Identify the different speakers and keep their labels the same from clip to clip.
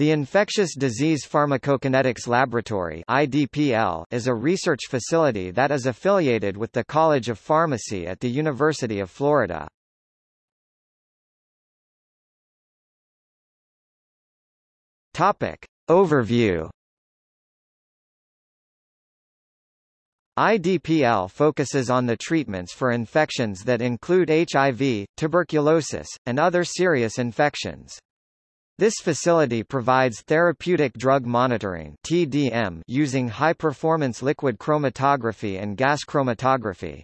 Speaker 1: The Infectious Disease Pharmacokinetics Laboratory IDPL is a research facility that is affiliated with the College of Pharmacy at the University of Florida. Topic. Overview IDPL focuses on the treatments for infections that include HIV, tuberculosis, and other serious infections. This facility provides therapeutic drug monitoring TDM using high-performance liquid chromatography and gas chromatography.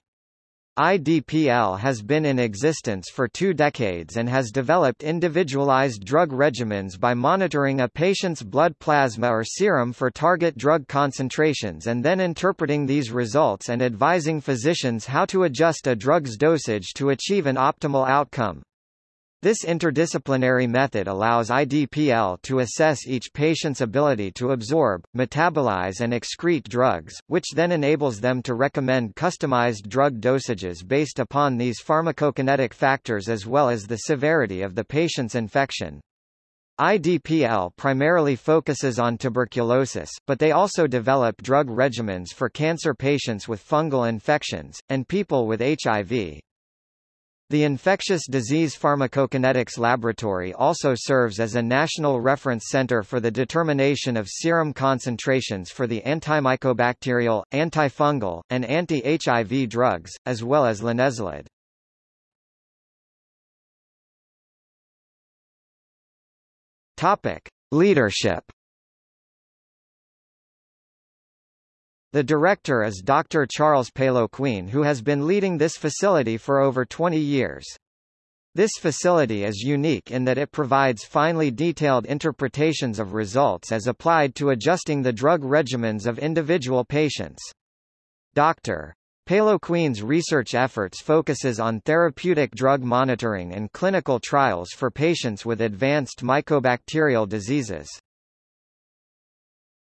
Speaker 1: IDPL has been in existence for two decades and has developed individualized drug regimens by monitoring a patient's blood plasma or serum for target drug concentrations and then interpreting these results and advising physicians how to adjust a drug's dosage to achieve an optimal outcome. This interdisciplinary method allows IDPL to assess each patient's ability to absorb, metabolize and excrete drugs, which then enables them to recommend customized drug dosages based upon these pharmacokinetic factors as well as the severity of the patient's infection. IDPL primarily focuses on tuberculosis, but they also develop drug regimens for cancer patients with fungal infections, and people with HIV. The Infectious Disease Pharmacokinetics Laboratory also serves as a national reference center for the determination of serum concentrations for the antimycobacterial, antifungal, and anti-HIV drugs, as well as linezolid. Topic: Leadership The director is Dr. Charles Péloquin who has been leading this facility for over 20 years. This facility is unique in that it provides finely detailed interpretations of results as applied to adjusting the drug regimens of individual patients. Dr. Péloquin's research efforts focuses on therapeutic drug monitoring and clinical trials for patients with advanced mycobacterial diseases.